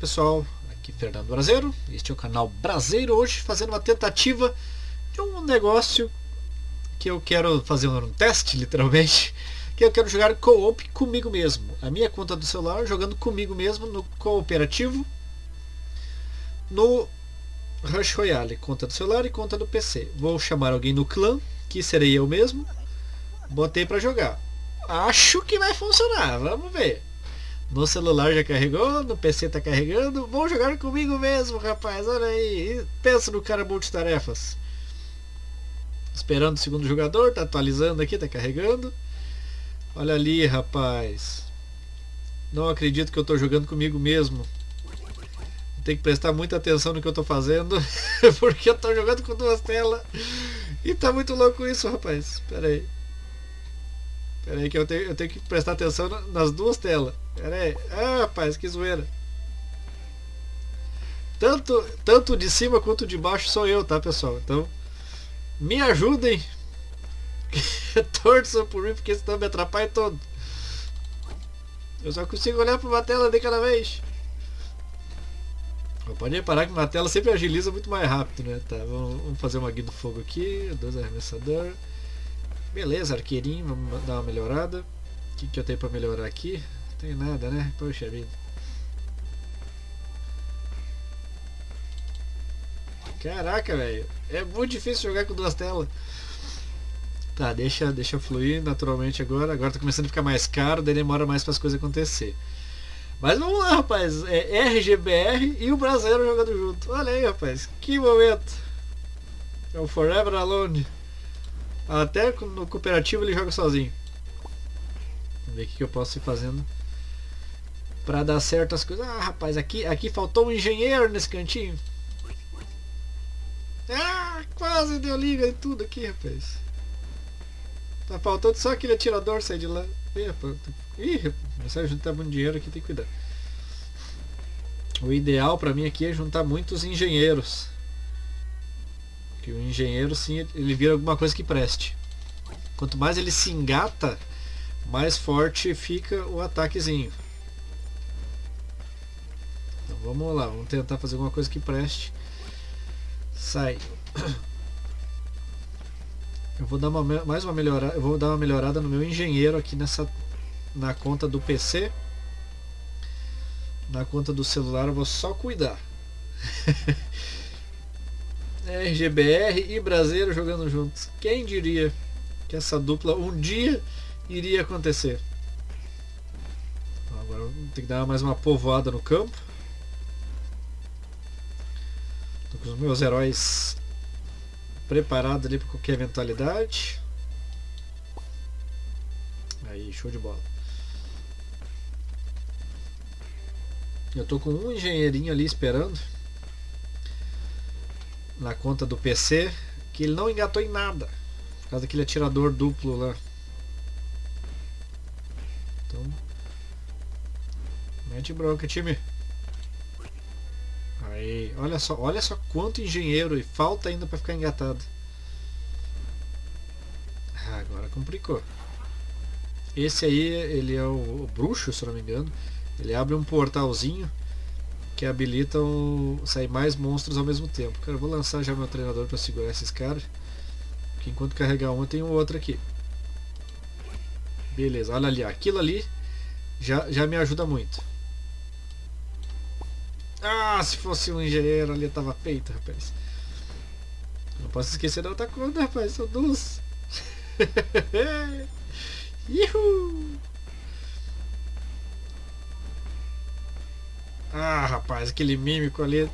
pessoal, aqui Fernando Brasileiro, este é o canal Brasileiro, hoje fazendo uma tentativa de um negócio que eu quero fazer um teste, literalmente, que eu quero jogar co-op comigo mesmo. A minha conta do celular, jogando comigo mesmo no cooperativo, no Rush Royale, conta do celular e conta do PC. Vou chamar alguém no clã, que serei eu mesmo, botei para jogar. Acho que vai funcionar, vamos ver. No celular já carregou, no PC tá carregando. Vou jogar comigo mesmo, rapaz. Olha aí. Pensa no cara multitarefas. Esperando o segundo jogador, tá atualizando aqui, tá carregando. Olha ali, rapaz. Não acredito que eu tô jogando comigo mesmo. Tem que prestar muita atenção no que eu tô fazendo, porque eu tô jogando com duas telas. E tá muito louco isso, rapaz. Pera aí. Pera aí que eu tenho, eu tenho que prestar atenção nas duas telas. Pera aí. Ah, rapaz, que zoeira. Tanto, tanto de cima quanto de baixo sou eu, tá, pessoal? Então, me ajudem. Torçam por mim, porque senão me atrapalha todo. Eu só consigo olhar para uma tela de cada vez. Pode reparar que uma tela sempre agiliza muito mais rápido, né? Tá, vamos, vamos fazer uma guia do fogo aqui. Dois arremessador. Beleza, arqueirinho, vamos dar uma melhorada. O que, que eu tenho para melhorar aqui? Não tem nada, né? Poxa vida. Caraca, velho. É muito difícil jogar com duas telas. Tá, deixa, deixa fluir naturalmente agora. Agora tá começando a ficar mais caro, daí demora mais para as coisas acontecer. Mas vamos lá, rapaz. É RGBR e o brasileiro jogando junto. Olha aí, rapaz. Que momento. É o Forever Alone. Até no cooperativo ele joga sozinho. Vamos ver o que eu posso ir fazendo para dar certas coisas. Ah, rapaz, aqui, aqui faltou um engenheiro nesse cantinho. Ah, quase deu liga em tudo aqui, rapaz. Tá faltando só aquele atirador sair de lá. Ih, rapaz, Ih, começar a juntar muito dinheiro aqui, tem que cuidar. O ideal para mim aqui é juntar muitos engenheiros. Que o engenheiro sim, ele vira alguma coisa que preste. Quanto mais ele se engata, mais forte fica o ataquezinho. Então vamos lá, vamos tentar fazer alguma coisa que preste. Sai. Eu vou dar uma, mais uma melhorada, eu vou dar uma melhorada no meu engenheiro aqui nessa na conta do PC. Na conta do celular eu vou só cuidar. RGBR e Brasileiro jogando juntos. Quem diria que essa dupla um dia iria acontecer? Agora tem que dar mais uma povoada no campo. Tô com os meus heróis preparados ali para qualquer eventualidade. Aí, show de bola. Eu tô com um engenheirinho ali esperando na conta do PC que ele não engatou em nada. Por causa daquele atirador duplo lá. Então. Mete bronca, time. Aí, olha só, olha só quanto engenheiro e falta ainda para ficar engatado. Ah, agora complicou. Esse aí, ele é o, o bruxo, se não me engano. Ele abre um portalzinho que habilitam sair mais monstros ao mesmo tempo. Cara, vou lançar já meu treinador para segurar esses caras. Que enquanto carregar um, tem um outro aqui. Beleza, olha ali, aquilo ali já, já me ajuda muito. Ah, se fosse um engenheiro ali tava feito, rapaz. Não posso esquecer da outra conta, rapaz, são duas. Uhul! Ah, rapaz, aquele mímico ali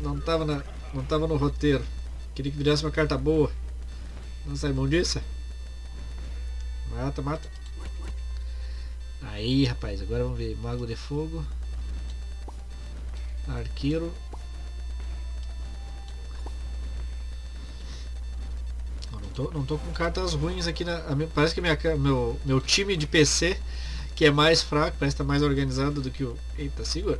não tava, na, não tava no roteiro. Queria que virasse uma carta boa. Não sai mão disso? Mata, mata. Aí, rapaz, agora vamos ver. Mago de fogo. Arqueiro. Não tô, não tô com cartas ruins aqui. Na, parece que minha, meu, meu time de PC, que é mais fraco, parece estar tá mais organizado do que o... Eita, segura.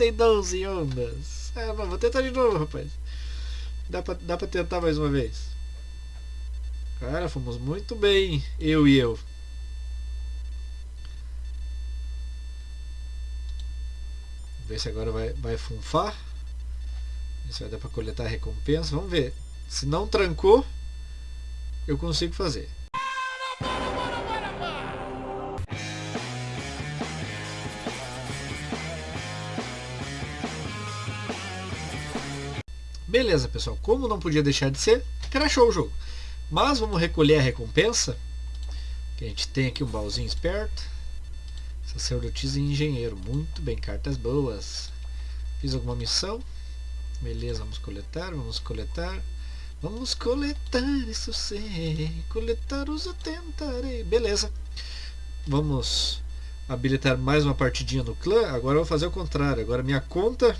Aguentei 12 ondas. É, vou tentar de novo, rapaz. Dá pra, dá pra tentar mais uma vez. Cara, fomos muito bem, eu e eu. Ver se agora vai, vai funfar. Ver se vai dar para coletar recompensa. Vamos ver. Se não trancou, eu consigo fazer. Beleza, pessoal. Como não podia deixar de ser, crashou o jogo. Mas vamos recolher a recompensa. Que a gente tem aqui um baúzinho esperto. Sacerdotisa e engenheiro. Muito bem, cartas boas. Fiz alguma missão. Beleza, vamos coletar, vamos coletar. Vamos coletar, isso sei. Coletar os tentarei. Beleza. Vamos habilitar mais uma partidinha no clã. Agora eu vou fazer o contrário. Agora minha conta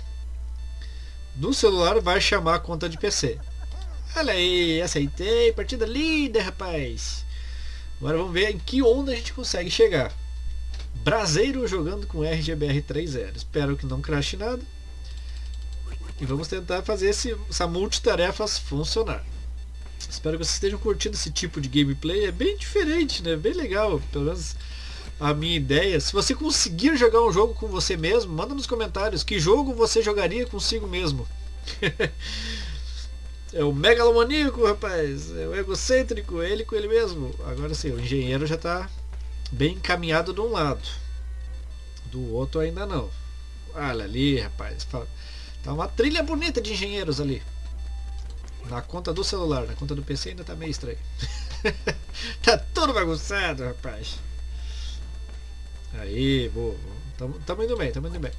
do celular vai chamar a conta de PC. Olha aí, aceitei. Partida linda, rapaz. Agora vamos ver em que onda a gente consegue chegar. Braseiro jogando com RGBR 3.0. Espero que não crache nada. E vamos tentar fazer esse, essa multitarefas funcionar. Espero que vocês estejam curtindo esse tipo de gameplay. É bem diferente, né? Bem legal. Pelo menos a minha ideia. Se você conseguir jogar um jogo com você mesmo, manda nos comentários que jogo você jogaria consigo mesmo. é o megalomaníaco, rapaz. É o egocêntrico, é ele com ele mesmo. Agora sim, o engenheiro já está bem encaminhado de um lado. Do outro ainda não. Olha ali, rapaz. Tá uma trilha bonita de engenheiros ali. Na conta do celular, na conta do PC ainda tá meio estranho. tá tudo bagunçado, rapaz. Aí, boa. Tamo, indo bem, tamo indo bem.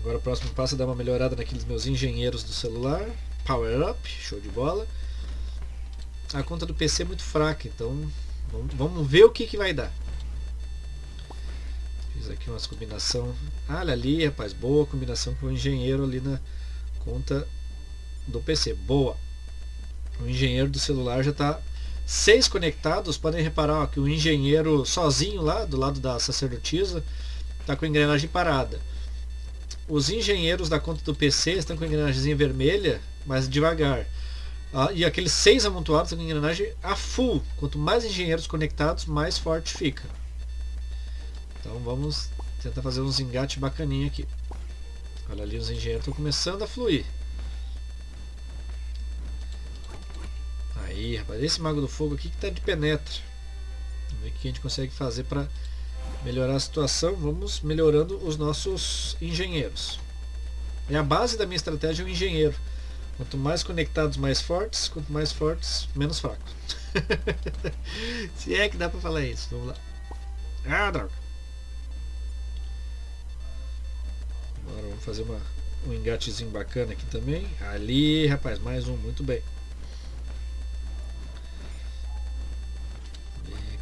Agora o próximo passo é dar uma melhorada naqueles meus engenheiros do celular. Power up, show de bola. A conta do PC é muito fraca, então vamos, vamos ver o que, que vai dar. Fiz aqui umas combinação. Ah, olha ali, rapaz, boa combinação com o engenheiro ali na conta do PC. Boa. O engenheiro do celular já está seis conectados. Podem reparar ó, que o engenheiro sozinho lá do lado da sacerdotisa está com a engrenagem parada. Os engenheiros da conta do PC estão com a engrenagem vermelha, mas devagar. Ah, e aqueles seis amontoados estão com a engrenagem a full. Quanto mais engenheiros conectados, mais forte fica. Então vamos tentar fazer uns engates bacaninha aqui. Olha ali, os engenheiros estão começando a fluir. Aí, rapaz, esse Mago do Fogo aqui que tá de penetra. Vamos ver o que a gente consegue fazer para melhorar a situação. Vamos melhorando os nossos engenheiros. E a base da minha estratégia é o engenheiro. Quanto mais conectados, mais fortes. Quanto mais fortes, menos fracos. Se é que dá para falar isso. Vamos lá. Ah, droga. vamos fazer uma, um engatezinho bacana aqui também. Ali, rapaz, mais um, muito bem.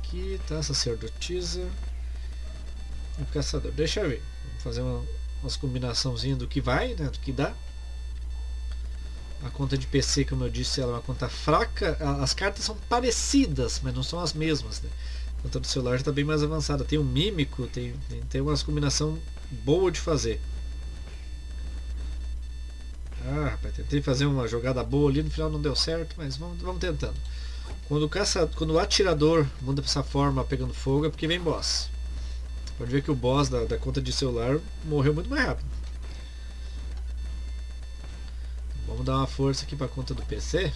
Aqui, tá? Sacerdotisa. O caçador. Deixa eu ver. Vamos fazer uma, umas combinaçãozinhas do que vai, né? Do que dá. A conta de PC, como eu disse, ela é uma conta fraca. As cartas são parecidas, mas não são as mesmas. Né? A conta do celular está bem mais avançada. Tem um mímico, tem, tem, tem umas combinação boa de fazer. Ah, rapaz, tentei fazer uma jogada boa ali, no final não deu certo, mas vamos, vamos tentando. Quando o, caça, quando o atirador muda para essa forma pegando fogo é porque vem boss. Pode ver que o boss da, da conta de celular morreu muito mais rápido. Vamos dar uma força aqui para a conta do PC.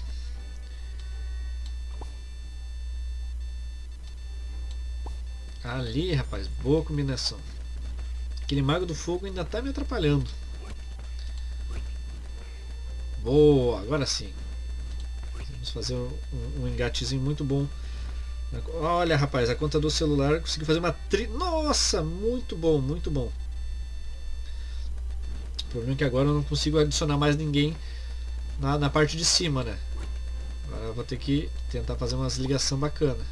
Ali, rapaz, boa combinação. Aquele mago do fogo ainda está me atrapalhando. Boa, agora sim. Vamos fazer um, um engatezinho muito bom. Olha, rapaz, a conta do celular consegui fazer uma tri... Nossa, muito bom, muito bom. O problema é que agora eu não consigo adicionar mais ninguém na, na parte de cima, né? Agora eu vou ter que tentar fazer umas ligação bacana.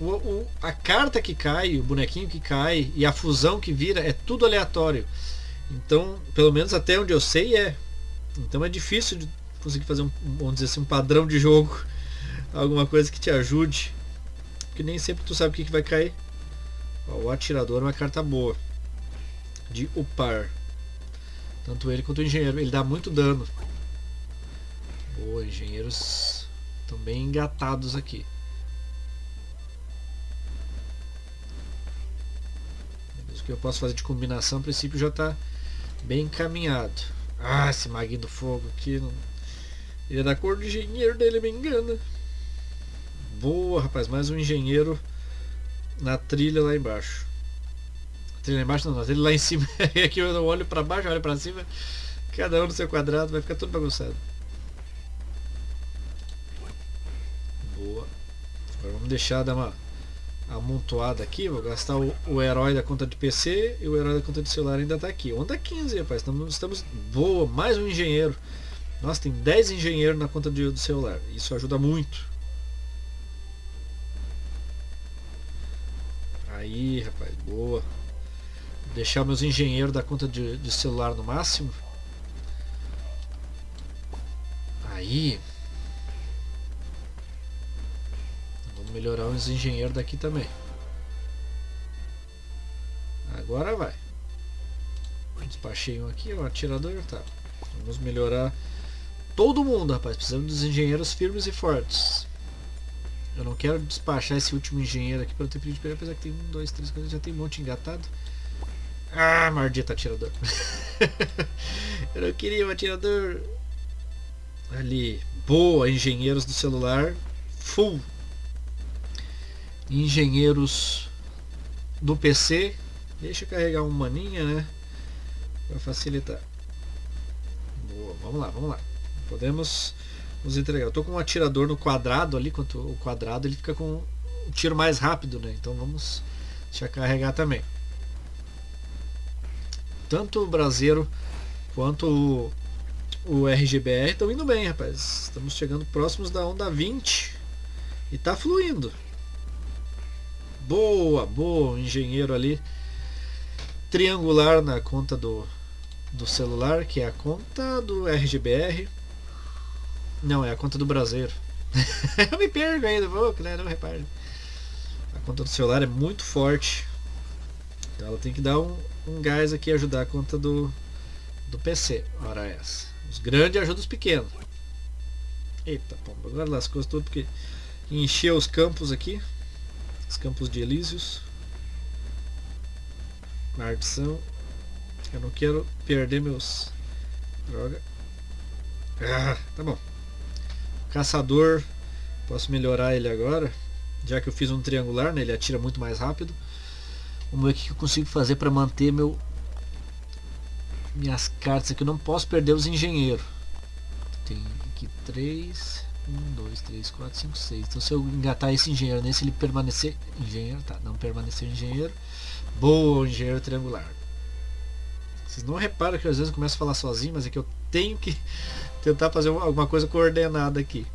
O, o, a carta que cai, o bonequinho que cai e a fusão que vira é tudo aleatório. Então, pelo menos até onde eu sei é. Então é difícil de conseguir fazer um, vamos dizer assim, um padrão de jogo, alguma coisa que te ajude, porque nem sempre tu sabe o que, que vai cair. Ó, o atirador é uma carta boa de upar, tanto ele quanto o engenheiro, ele dá muito dano. Boa, engenheiros estão bem engatados aqui. O que eu posso fazer de combinação, a princípio já está bem encaminhado. Ah, esse maguinho do fogo aqui. Não... Ele é da cor do engenheiro dele, me engana. Boa, rapaz, mais um engenheiro na trilha lá embaixo. Trilha lá embaixo não, na trilha lá em cima. aqui eu olho para baixo, olho para cima. Cada um no seu quadrado, vai ficar tudo bagunçado. Boa. Agora vamos deixar dar uma amontoada aqui. Vou gastar o, o, herói da conta de PC e o herói da conta de celular ainda está aqui. Onda 15, rapaz. Estamos, estamos boa. Mais um engenheiro. Nossa, tem 10 engenheiros na conta de, do celular. Isso ajuda muito. Aí, rapaz, boa. Deixar meus engenheiros da conta de, de celular no máximo. Aí. Vamos melhorar os engenheiros daqui também. Agora vai. Despachei um aqui, um atirador, tá. Vamos melhorar todo mundo, rapaz. Precisamos dos engenheiros firmes e fortes. Eu não quero despachar esse último engenheiro aqui para ter de pegar, apesar que tem um, dois, três, quatro, já tem um monte engatado. Ah, maldito atirador. Eu não queria um atirador. Ali, boa, engenheiros do celular, full. Engenheiros do PC, deixa eu carregar um maninha, né? Para facilitar. Boa, vamos lá, vamos lá. Podemos nos entregar. Eu tô com um atirador no quadrado ali, quanto o quadrado ele fica com um tiro mais rápido, né? Então vamos deixar carregar também. Tanto o braseiro quanto o, o RGBR estão indo bem, rapaz. Estamos chegando próximos da onda 20 e tá fluindo. Boa, boa, engenheiro ali triangular na conta do, do celular, que é a conta do RGBR. Não, é a conta do braseiro. eu me perco ainda, vou, né? Não repare. A conta do celular é muito forte. Então ela tem que dar um, um gás aqui e ajudar a conta do, do PC. Ora essa. Os grandes ajudam os pequenos. Eita pomba, agora lascou tudo porque encheu os campos aqui. Os campos de Elísios. Maldição. Eu não quero perder meus. Droga. Ah, tá bom. Caçador. Posso melhorar ele agora. Já que eu fiz um triangular, né? Ele atira muito mais rápido. Vamos ver o que eu consigo fazer para manter meu minhas cartas aqui. Eu não posso perder os engenheiros. Tem aqui 3, 1, 2, 3, 4, 5, 6. Então se eu engatar esse engenheiro nesse, ele permanecer engenheiro, tá? Não permanecer engenheiro. Boa, engenheiro triangular. Vocês não reparam que às vezes eu começo a falar sozinho, mas é que eu tenho que tentar fazer alguma coisa coordenada aqui.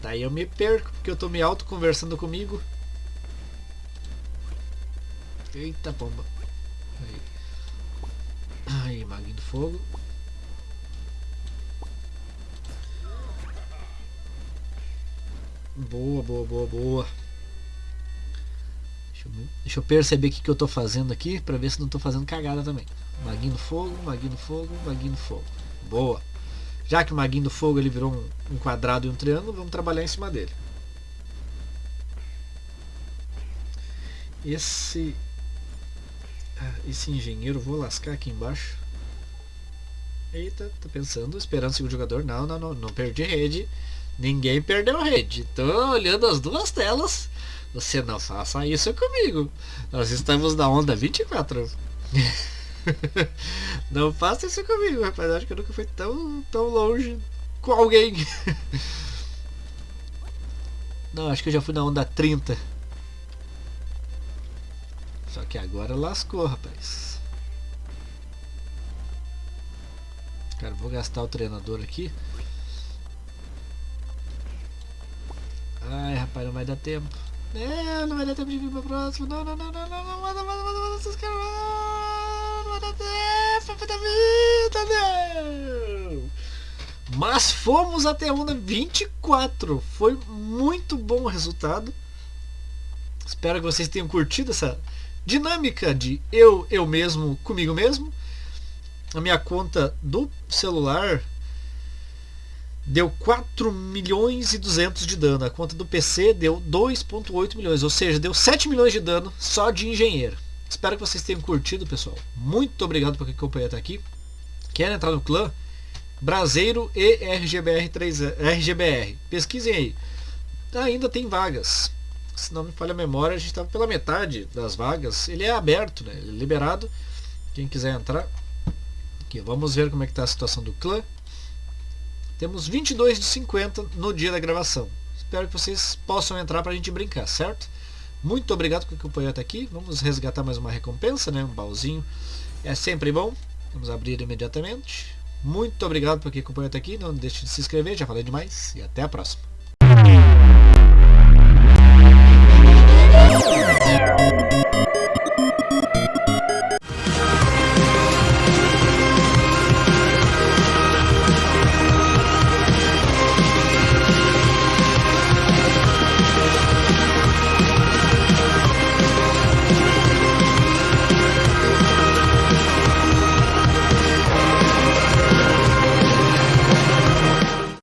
Daí eu me perco, porque eu tô me auto conversando comigo. Eita pomba. Aí, Aí maguinho do fogo. Boa, boa, boa, boa. Deixa eu, deixa eu perceber o que, que eu tô fazendo aqui para ver se não tô fazendo cagada também. Maguinho do fogo, maguinho do fogo, maguinho do fogo. Boa. Já que o maguinho do fogo ele virou um, um quadrado e um triângulo, vamos trabalhar em cima dele. Esse ah, esse engenheiro, vou lascar aqui embaixo. Eita, tá pensando, esperando o segundo jogador. Não, não, não, não perdi rede. Ninguém perdeu rede. Tô olhando as duas telas. Você não faça isso comigo. Nós estamos na onda 24. Não faça isso comigo, rapaz. Acho que eu nunca fui tão, tão longe com alguém. Não, acho que eu já fui na onda 30. Só que agora lascou, rapaz. Cara, vou gastar o treinador aqui. Ai, rapaz, não vai dar tempo. É, não vai dar tempo de vir pra próxima. Não, não, não, não, não, não, manda, manda, manda, manda, esses caras. Da vida, não. Mas fomos até a onda 24. Foi muito bom o resultado. Espero que vocês tenham curtido essa dinâmica de eu, eu mesmo, comigo mesmo. A minha conta do celular deu 4 milhões e 200 de dano. A conta do PC deu 2.8 milhões, ou seja, deu 7 milhões de dano só de engenheiro. Espero que vocês tenham curtido, pessoal. Muito obrigado por acompanhar até aqui. Quer entrar no clã? Braseiro e RGBR 3 RGBR. Pesquisem aí. Ainda tem vagas. Se não me falha a memória, a gente estava pela metade das vagas. Ele é aberto, né? Ele é liberado. Quem quiser entrar. Aqui, vamos ver como é que está a situação do clã. Temos 22 de 50 no dia da gravação. Espero que vocês possam entrar para a gente brincar, certo? Muito obrigado por acompanhar até aqui. Vamos resgatar mais uma recompensa, né? Um baúzinho. É sempre bom. Vamos abrir imediatamente. Muito obrigado por o acompanhou até aqui. Não deixe de se inscrever, já falei demais. E até a próxima.